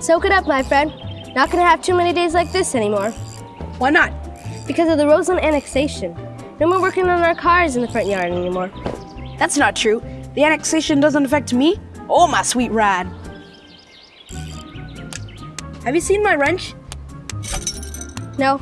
Soak it up, my friend. Not gonna have too many days like this anymore. Why not? Because of the Roseland annexation. No more working on our cars in the front yard anymore. That's not true. The annexation doesn't affect me or my sweet ride. Have you seen my wrench? No,